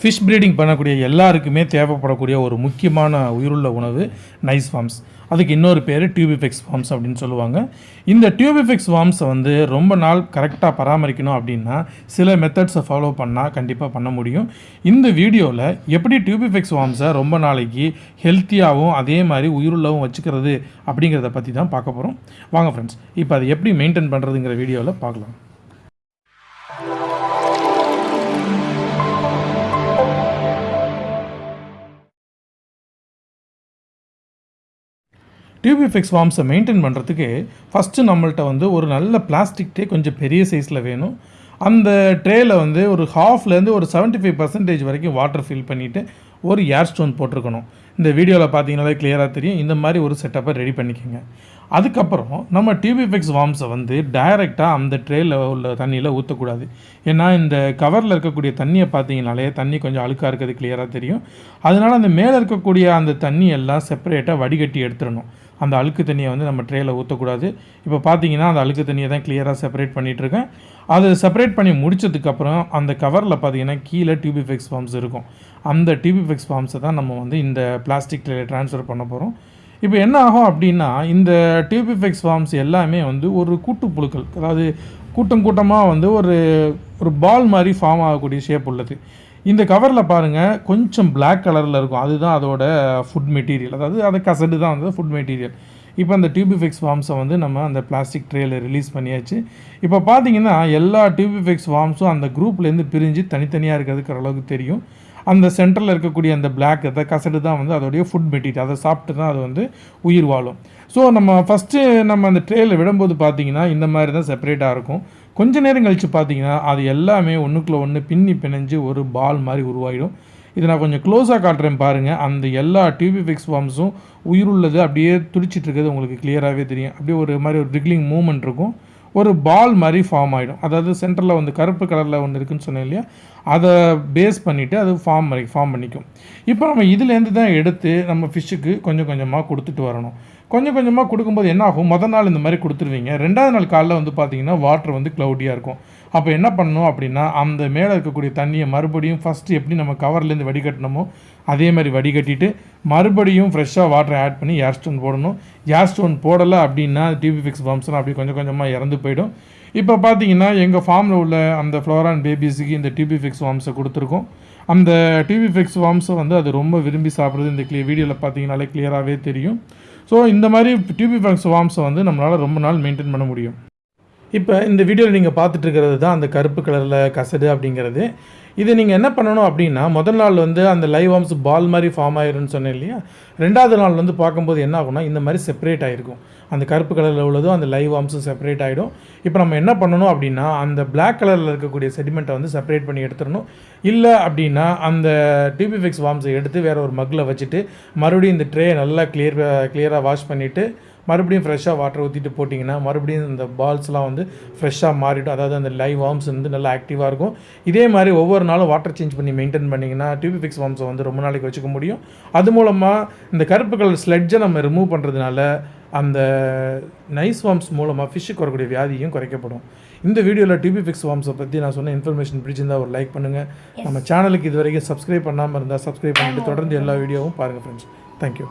Fish breeding பண்ணக்கூடிய எல்லாருக்குமே தேவைப்படக்கூடிய ஒரு முக்கியமான உயிருள்ள உணவு நைஸ் ஃபார்ம்ஸ் அதுக்கு இன்னொரு பேர் டியூபிஃபெக்ஸ் ஃபார்ம்ஸ் அப்படின்னு சொல்லுவாங்க. இந்த டியூபிஃபெக்ஸ் ஃபார்ம்ஸை வந்து ரொம்ப நாள் கரெக்டாக பராமரிக்கணும் அப்படின்னா சில மெத்தட்ஸை ஃபாலோ பண்ணால் கண்டிப்பாக பண்ண முடியும். இந்த வீடியோவில் எப்படி டியூபிஃபெக்ஸ் ஃபார்ம்ஸை ரொம்ப நாளைக்கு ஹெல்த்தியாகவும் அதே மாதிரி உயிருள்ளவும் வச்சுக்கிறது அப்படிங்கிறத பற்றி தான் பார்க்க போகிறோம் வாங்க ஃப்ரெண்ட்ஸ் இப்போ அதை எப்படி மெயின்டைன் பண்ணுறதுங்கிற வீடியோவில் பார்க்கலாம். டியூபிஃபெக்ஸ் ஃபார்ம்ஸை மெயின்டைன் பண்ணுறதுக்கு ஃபஸ்ட்டு நம்மள்கிட்ட வந்து ஒரு நல்ல பிளாஸ்டிக் டே கொஞ்சம் பெரிய சைஸில் வேணும். அந்த ட்ரேயில் வந்து ஒரு ஹாஃப்லேருந்து ஒரு 75% ஃபைவ் பர்சன்டேஜ் வரைக்கும் வாட்டர் ஃபில் பண்ணிவிட்டு ஒரு ஏர் ஸ்டோன் போட்டிருக்கணும். இந்த வீடியோவில் பார்த்தீங்கன்னாலே கிளியராக தெரியும். இந்த மாதிரி ஒரு செட்டப்பை ரெடி பண்ணிக்கோங்க. அதுக்கப்புறம் நம்ம டிவிஃபெக்ஸ் வார்ம்ஸை வந்து டைரெக்டாக அந்த ட்ரேயில் உள்ள தண்ணியில் ஊற்றக்கூடாது ஏன்னா இந்த கவரில் இருக்கக்கூடிய தண்ணியை பார்த்தீங்கனாலே தண்ணி கொஞ்சம் அழுக்காக இருக்கிறது கிளியராக தெரியும். அதனால் அந்த மேலே இருக்கக்கூடிய அந்த தண்ணி எல்லாம் செப்பரேட்டாக வடிகட்டி எடுத்துடணும். அந்த அழுக்கு தண்ணியை வந்து நம்ம ட்ரேயில் ஊற்றக்கூடாது இப்போ பார்த்தீங்கன்னா அந்த அழுக்கு தண்ணியை தான் கிளியராக செப்பரேட் பண்ணிகிட்ருக்கேன் அதை செப்பரேட் பண்ணி முடிச்சதுக்கப்புறம் அந்த கவரில் பார்த்தீங்கன்னா கீழே டியூபிஃபெக்ஸ் ஃபார்ம்ஸ் இருக்கும். அந்த டியூபிஃபெக்ஸ் ஃபார்ம்ஸை தான் நம்ம வந்து இந்த பிளாஸ்டிக் ட்ரேல ட்ரான்ஸ்ஃபர் பண்ண போகிறோம் இப்போ என்ன ஆகும் அப்படின்னா இந்த டியூபிஃபெக்ஸ் ஃபார்ம்ஸ் எல்லாமே வந்து ஒரு கூட்டுப்புழுக்கள். அதாவது கூட்டம் கூட்டமாக வந்து ஒரு ஒரு பால் மாதிரி ஃபார்ம் ஆகக்கூடிய ஷேப் உள்ளது. இந்த கவரில் பாருங்கள் கொஞ்சம் பிளாக் கலரில் இருக்கும். அதுதான் அதோட ஃபுட் மெட்டீரியல் அதாவது அது கசடு தான் வந்து ஃபுட் மெட்டீரியல் இப்போ அந்த டியூபிஃபெக்ஸ் ஃபார்ம்ஸை வந்து நம்ம அந்த பிளாஸ்டிக் ட்ரேயில் ரிலீஸ் பண்ணியாச்சு. இப்போ பார்த்தீங்கன்னா எல்லா டியூபிஃபெக்ஸ் ஃபார்ம்ஸும் அந்த குரூப்லேருந்து பிரிஞ்சு தனித்தனியாக இருக்கிறதுக்கு அளவுக்கு தெரியும். அந்த சென்டரில் இருக்கக்கூடிய அந்த பிளாக் அதை கசடு தான் வந்து அதோடைய ஃபுட் மெட்டீரியல் அதை சாப்பிட்டு தான் அது வந்து உயிர் வாழும். ஸோ நம்ம ஃபஸ்ட்டு நம்ம அந்த ட்ரேயில் விடும்போது பார்த்திங்கன்னா இந்த மாதிரி தான் செப்பரேட்டாக இருக்கும். கொஞ்ச நேரம் கழித்து பார்த்தீங்கன்னா அது எல்லாமே ஒன்றுக்குள்ளே ஒன்று பின்னி பிணைஞ்சு ஒரு பால் மாதிரி உருவாகிடும் இதை நான் கொஞ்சம் க்ளோஸாக காட்டுறேன் பாருங்கள் அந்த எல்லா டியூபிஃபிக்ஸ் ஃபார்ம்ஸும் உயிருள்ளது அப்படியே துடிச்சிட்டு இருக்கிறது உங்களுக்கு கிளியராகவே தெரியும். அப்படியே ஒரு மாதிரி ஒரு ரிக்லிங் மூமெண்ட் இருக்கும். ஒரு பால் மாதிரி ஃபார்ம் ஆகிடும் அதாவது சென்டரில் வந்து கருப்பு கலரில் ஒன்று இருக்குன்னு சொன்னேன் இல்லையா? அதை பேஸ் பண்ணிவிட்டு அது ஃபார்ம் மாதிரி ஃபார்ம் பண்ணிக்கும். இப்போ நம்ம இதுலேருந்து தான் எடுத்து நம்ம ஃபிஷ்ஷுக்கு கொஞ்சம் கொஞ்சமாக கொடுத்துட்டு வரணும். கொஞ்சம் கொஞ்சமாக கொடுக்கும்போது என்ன ஆகும்? மொதல் நாள் இந்த மாதிரி கொடுத்துருவீங்க. ரெண்டாவது நாள் காலைல வந்து பார்த்தீங்கன்னா வாட்டர் வந்து க்ளவுடியாக இருக்கும். அப்போ என்ன பண்ணணும் அப்படின்னா அந்த மேலே இருக்கக்கூடிய தண்ணியை மறுபடியும் ஃபஸ்ட்டு எப்படி நம்ம கவர்லேருந்து வடிகட்டினோமோ அதே மாதிரி வடிகட்டிட்டு மறுபடியும் ஃப்ரெஷ்ஷாக வாட்டர் ஆட் பண்ணி ஏர் ஸ்டோன் போடணும். ஏர் ஸ்டோன் போடலை அப்படின்னா டிபி ஃபிக்ஸ் பம்ப்ஸ்லாம் அப்படி கொஞ்சம் கொஞ்சமாக இறந்து போயிடும். இப்போ பார்த்தீங்கன்னா எங்கள் ஃபார்மில் உள்ள அந்த ஃப்ளோரான் பேபிஸுக்கு இந்த டிபி ஃபிக்ஸ் வார்ம்ஸை கொடுத்துருக்கோம். அந்த டிபி ஃபிக்ஸ் வார்ம்ஸை வந்து அது ரொம்ப விரும்பி சாப்பிட்றது இந்த கிளியர் வீடியோவில் பார்த்தீங்கனாலே கிளியராகவே தெரியும். ஸோ இந்த மாதிரி டிபி ஃபிக்ஸ் வார்ம்ஸை வந்து நம்மளால் ரொம்ப நாள் மெயின்டைன் பண்ண முடியும். இப்போ இந்த வீடியோவில் நீங்கள் பார்த்துட்டு இருக்கிறது தான் அந்த கருப்பு கலரில் கசடு அப்படிங்கிறது. இது நீங்கள் என்ன பண்ணணும் அப்படின்னா முதல் நாள் வந்து அந்த லைவ் ஆம்ஸ் பால் மாதிரி ஃபார்ம் ஆயிரும்னு சொன்னேன் இல்லையா? ரெண்டாவது நாள் வந்து பார்க்கும்போது என்ன ஆகும்னா இந்த மாதிரி செப்பரேட் ஆகிருக்கும் அந்த கருப்பு கலரில் உள்ளதும் அந்த லைவ் ஆம்ஸும் செப்பரேட் ஆகிடும் இப்போ நம்ம என்ன பண்ணணும் அப்படின்னா அந்த பிளாக் கலரில் இருக்கக்கூடிய செடிமெண்ட்டை வந்து செப்பரேட் பண்ணி எடுத்துடணும். இல்லை அப்படின்னா அந்த டிபிஃபிக்ஸ் வார்ம்ஸை எடுத்து வேறு ஒரு மக்கில் வச்சுட்டு மறுபடியும் இந்த ட்ரே நல்லா கிளியர் கிளியராக வாஷ் பண்ணிவிட்டு மறுபடியும் ஃப்ரெஷ்ஷாக வாட்டர் ஊற்றிட்டு போட்டிங்கன்னா மறுபடியும் இந்த பால்ஸ்லாம் வந்து ஃப்ரெஷ்ஷாக மாறிடும். அதாவது அந்த லைவ் வார்ம்ஸ் வந்து நல்லா ஆக்டிவாக இருக்கும். இதே மாதிரி ஒவ்வொரு நாளும் வாட்டர் சேஞ்ச் பண்ணி மெயின்டைன் பண்ணிங்கன்னா டியூபிஃபிக்ஸ் வார்ம்ஸை வந்து ரொம்ப நாளைக்கு வச்சுக்க முடியும். அது மூலமாக இந்த கருப்பு கலர் ஸ்லெட்ஜை நம்ம ரிமூவ் பண்ணுறதுனால அந்த நைஸ் வார்ம்ஸ் மூலமாக ஃபிஷ்ஷுக்கு வரக்கூடிய வியாதியும் குறைக்கப்படும். இந்த வீடியோவில் டிபி ஃபிக்ஸ் வார்ம்ஸை பற்றி நான் சொன்ன இன்ஃபர்மேஷன் பிடிச்சிருந்தா ஒரு லைக் பண்ணுங்கள் நம்ம சேனலுக்கு இது வரைக்கும் சப்ஸ்கிரைப் பண்ணாமல் இருந்தால் சப்ஸ்கிரைப் பண்ணிட்டு தொடர்ந்து எல்லா வீடியோவும் பாருங்கள் ஃப்ரெண்ட்ஸ் தேங்க்யூ